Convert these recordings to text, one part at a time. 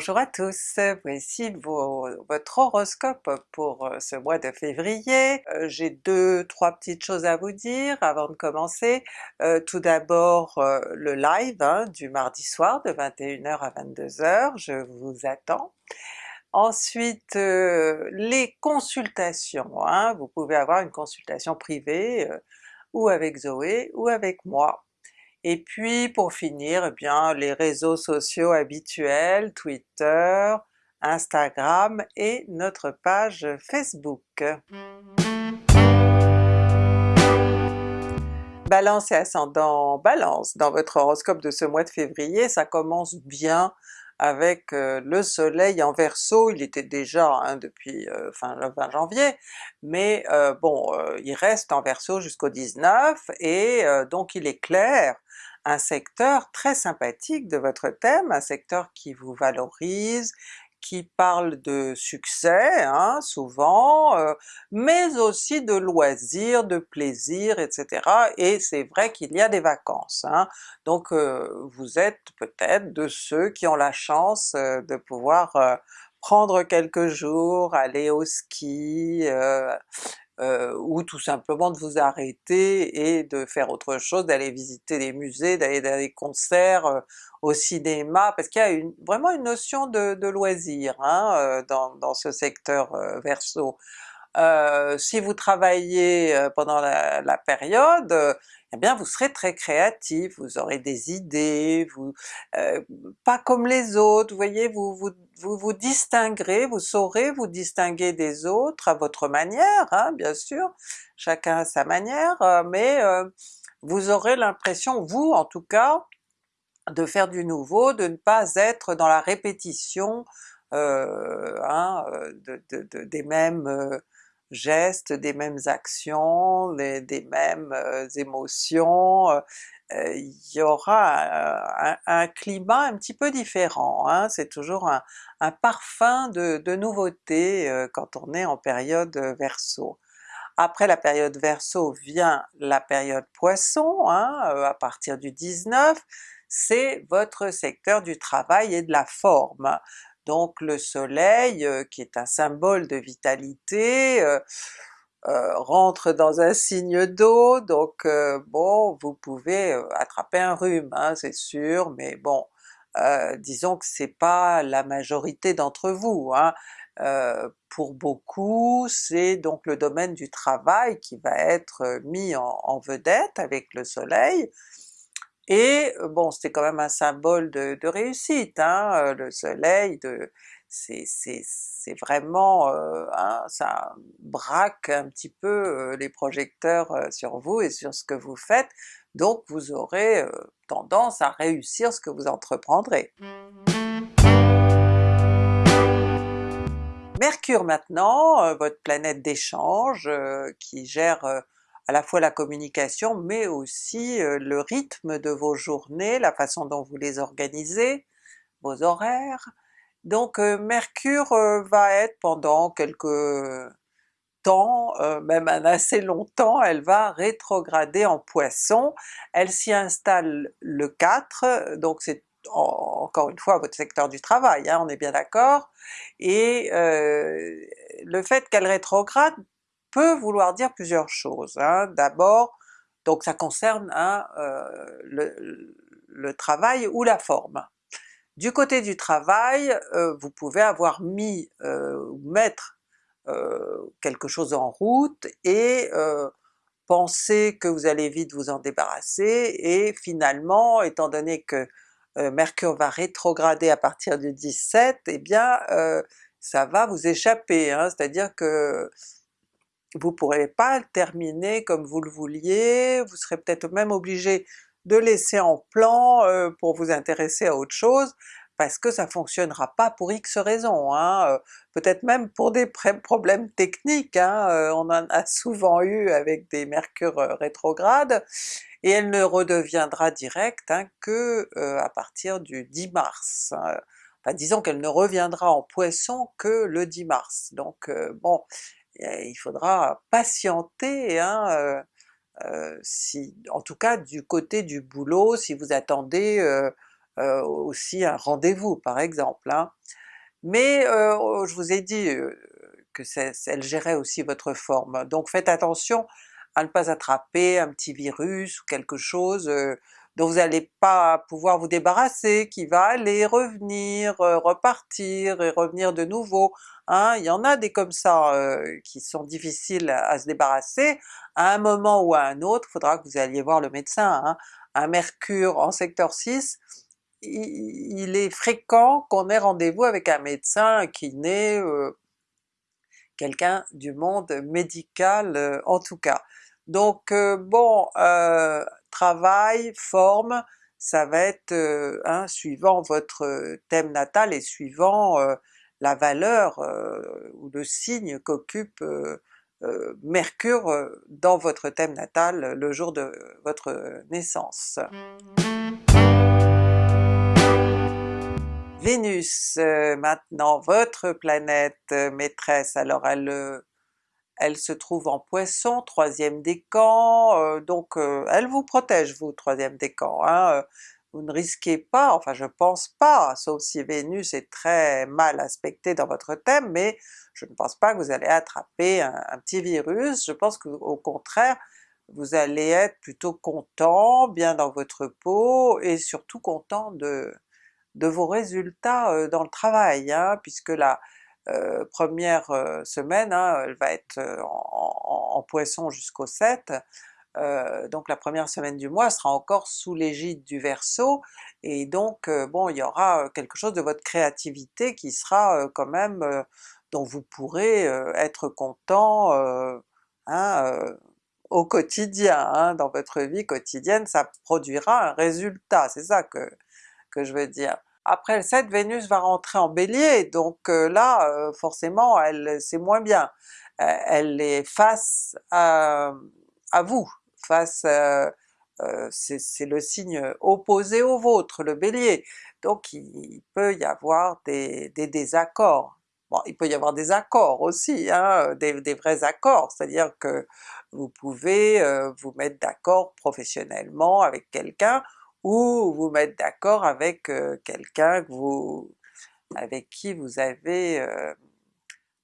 Bonjour à tous, voici votre horoscope pour euh, ce mois de février. Euh, j'ai deux, trois petites choses à vous dire avant de commencer. Euh, tout d'abord le live hein, du mardi soir de 21h à 22h, je vous attends. Ensuite les consultations, hein. vous pouvez avoir une consultation privée ou avec Zoé ou avec moi. Et puis pour finir, eh bien les réseaux sociaux habituels, Twitter, Instagram et notre page Facebook. Balance et ascendant Balance, dans votre horoscope de ce mois de février, ça commence bien avec le soleil en Verseau, il était déjà hein, depuis fin le 20 janvier, mais bon, il reste en Verseau jusqu'au 19 et donc il éclaire un secteur très sympathique de votre thème, un secteur qui vous valorise, qui parle de succès hein, souvent, euh, mais aussi de loisirs, de plaisir, etc. Et c'est vrai qu'il y a des vacances, hein. donc euh, vous êtes peut-être de ceux qui ont la chance euh, de pouvoir prendre quelques jours, aller au ski, euh, ou tout simplement de vous arrêter et de faire autre chose, d'aller visiter des musées, d'aller dans des concerts, euh, au cinéma, parce qu'il y a vraiment une notion de, de loisir hein, euh, dans, ce secteur Verseau. si vous travaillez pendant la période, eh bien vous serez très créatif, vous aurez des idées, vous euh, pas comme les autres, vous voyez, vous, vous vous, vous distinguerez, vous saurez vous distinguer des autres à votre manière, hein, bien sûr, chacun à sa manière, euh, mais euh, vous aurez l'impression, vous en tout cas, de faire du nouveau, de ne pas être dans la répétition hein, de, de, des mêmes gestes, des mêmes actions, des, mêmes euh, émotions, euh, euh, il y aura un, climat un petit peu différent, hein. c'est toujours un, parfum de, nouveauté quand on est en période Verseau. Après la période Verseau vient la période Poisson, hein, à partir du 19, c'est votre secteur du travail et de la forme donc le soleil, euh, qui est un symbole de vitalité, euh, euh, rentre dans un signe d'eau, donc bon, vous pouvez attraper un rhume, hein, c'est sûr, mais bon, disons que c'est pas la majorité d'entre vous. Hein. pour beaucoup, c'est donc le domaine du travail qui va être mis en vedette avec le soleil, et euh, bon, c'était quand même un symbole de, réussite, hein, euh, le soleil, de c'est vraiment, euh, hein, ça braque un petit peu les projecteurs sur vous et sur ce que vous faites, donc vous aurez tendance à réussir ce que vous entreprendrez. Mercure maintenant, votre planète d'échange qui gère à la fois la communication mais aussi le rythme de vos journées, la façon dont vous les organisez, vos horaires. Donc Mercure va être pendant quelques temps, même un assez long temps, elle va rétrograder en Poisson, elle s'y installe le 4, donc c'est encore une fois votre secteur du travail, hein, on est bien d'accord, et le fait qu'elle rétrograde peut vouloir dire plusieurs choses. Hein. D'abord, donc ça concerne hein, euh, le, travail ou la forme. Du côté du travail, euh, vous pouvez avoir mis, euh, mettre quelque chose en route et penser que vous allez vite vous en débarrasser, et finalement, étant donné que Mercure va rétrograder à partir du 17, eh bien ça va vous échapper, hein. c'est-à-dire que vous pourrez pas le terminer comme vous le vouliez, vous serez peut-être même obligé de laisser en plan euh, pour vous intéresser à autre chose, parce que ça fonctionnera pas pour X raisons, hein, euh, peut-être même pour des problèmes techniques, hein, euh, on en a souvent eu avec des mercures rétrogrades, et elle ne redeviendra directe hein, que à partir du 10 mars. Hein. Enfin disons qu'elle ne reviendra en Poisson que le 10 mars, donc bon, il faudra patienter, hein, euh, euh, si, en tout cas du côté du boulot, si vous attendez euh, aussi un rendez-vous par exemple. Hein. Mais je vous ai dit que elle gérait aussi votre forme, donc faites attention à ne pas attraper un petit virus ou quelque chose dont vous n'allez pas pouvoir vous débarrasser, qui va aller, revenir, repartir et revenir de nouveau. Hein. Il y en a des comme ça qui sont difficiles à, se débarrasser, à un moment ou à un autre, il faudra que vous alliez voir le médecin. Hein. Un mercure en secteur 6, il, est fréquent qu'on ait rendez-vous avec un médecin, un kiné, quelqu'un du monde médical en tout cas. Donc bon, travail, forme, ça va être hein, suivant votre thème natal et suivant la valeur ou le signe qu'occupe Mercure dans votre thème natal le jour de votre naissance. Vénus maintenant, votre planète maîtresse, alors elle elle se trouve en Poisson, troisième décan, euh, donc euh, elle vous protège vous, troisième décan. Hein, euh, vous ne risquez pas, enfin je pense pas, sauf si Vénus est très mal aspectée dans votre thème, mais je ne pense pas que vous allez attraper un, petit virus, je pense qu'au contraire vous allez être plutôt content, bien dans votre peau, et surtout content de, de vos résultats dans le travail, hein, puisque la, euh, première euh, semaine, hein, elle va être euh, en, Poisson jusqu'au 7, donc la première semaine du mois sera encore sous l'égide du Verseau, et donc bon il y aura quelque chose de votre créativité qui sera quand même, dont vous pourrez être content hein, au quotidien, hein, dans votre vie quotidienne, ça produira un résultat, c'est ça que, que je veux dire. Après 7, Vénus va rentrer en Bélier, donc euh, là euh, forcément elle c'est moins bien. Euh, elle est face à, vous, face c'est le signe opposé au vôtre, le Bélier, donc il, peut y avoir des, désaccords. Bon, il peut y avoir des accords aussi, hein, des, vrais accords, c'est-à-dire que vous pouvez vous mettre d'accord professionnellement avec quelqu'un, ou vous mettre d'accord avec quelqu'un vous avec qui vous avez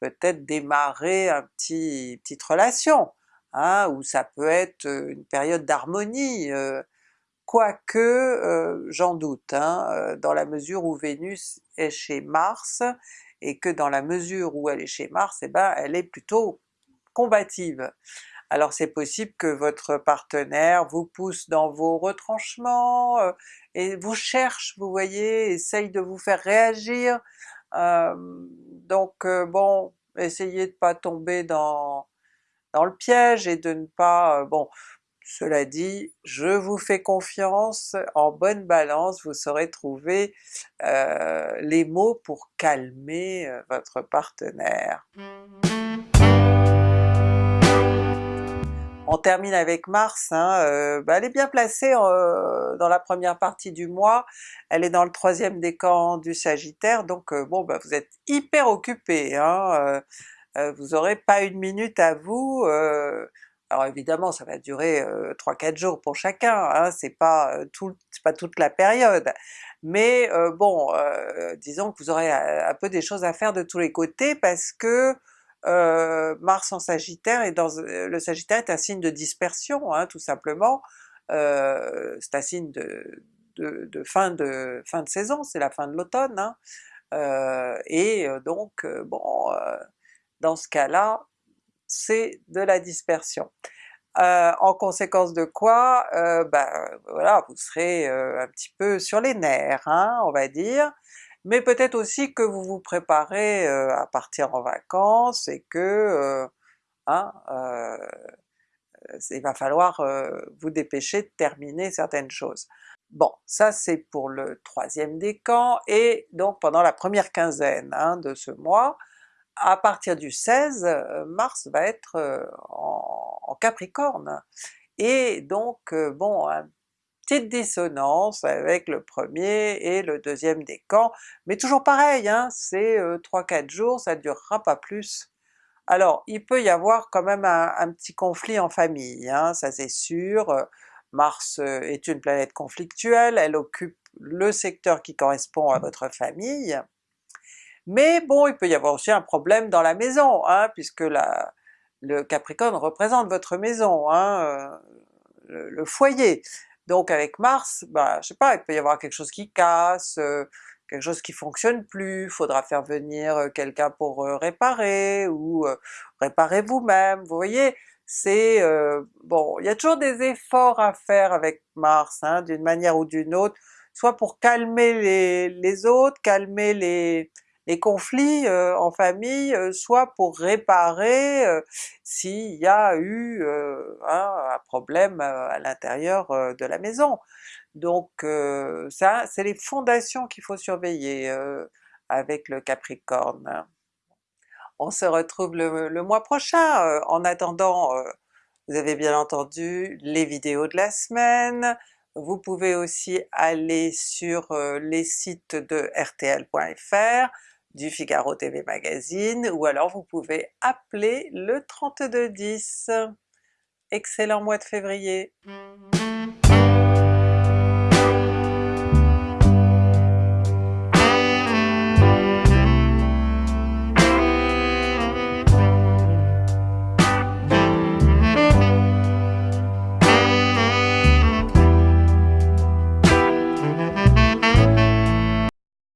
peut-être démarré un petit petite relation, hein, ou ça peut être une période d'harmonie, quoique j'en doute, hein, dans la mesure où Vénus est chez Mars, et que dans la mesure où elle est chez Mars, eh ben elle est plutôt combative alors c'est possible que votre partenaire vous pousse dans vos retranchements, euh, et vous cherche, vous voyez, essaye de vous faire réagir, euh, donc euh, bon, essayez de pas tomber dans, dans le piège et de ne pas... bon, cela dit, je vous fais confiance, en bonne balance, vous saurez trouver les mots pour calmer votre partenaire. On termine avec Mars, hein, euh, bah, elle est bien placée euh, dans la première partie du mois, elle est dans le troisième décan du Sagittaire, donc euh, bon bah, vous êtes hyper occupé, hein, vous aurez pas une minute à vous, alors évidemment ça va durer 3-4 jours pour chacun, hein, c'est pas, tout, pas toute la période, mais bon, disons que vous aurez un peu des choses à faire de tous les côtés parce que euh, Mars en Sagittaire, et dans le Sagittaire est un signe de dispersion, hein, tout simplement, euh, c'est un signe de, fin, de saison, c'est la fin de l'automne, hein. euh, et donc bon, dans ce cas-là, c'est de la dispersion. en conséquence de quoi, ben voilà, vous serez un petit peu sur les nerfs, hein, on va dire, mais peut-être aussi que vous vous préparez à partir en vacances et que hein, il va falloir vous dépêcher de terminer certaines choses. Bon, ça c'est pour le troisième décan, et donc pendant la première quinzaine hein, de ce mois, à partir du 16, Mars va être en, en Capricorne, et donc bon, petite dissonance avec le premier et le deuxième décan, mais toujours pareil, hein, c'est 3-4 euh, jours, ça durera pas plus. Alors il peut y avoir quand même un, petit conflit en famille, hein, ça c'est sûr, Mars euh, est une planète conflictuelle, elle occupe le secteur qui correspond à votre famille, mais bon il peut y avoir aussi un problème dans la maison, hein, puisque la, le Capricorne représente votre maison, euh, le, foyer. Donc avec Mars, bah, je sais pas, il peut y avoir quelque chose qui casse, euh, quelque chose qui fonctionne plus, faudra faire venir euh, quelqu'un pour réparer, ou réparer vous-même, vous voyez? C'est... bon, il y a toujours des efforts à faire avec Mars, hein, d'une manière ou d'une autre, soit pour calmer les, les autres, calmer les, les conflits euh, en famille, euh, soit pour réparer euh, s'il y a eu un problème à l'intérieur de la maison. Donc ça, c'est les fondations qu'il faut surveiller avec le Capricorne. On se retrouve le, mois prochain, en attendant vous avez bien entendu les vidéos de la semaine, vous pouvez aussi aller sur les sites de rtl.fr, du Figaro TV Magazine, ou alors vous pouvez appeler le 3210. Excellent mois de février!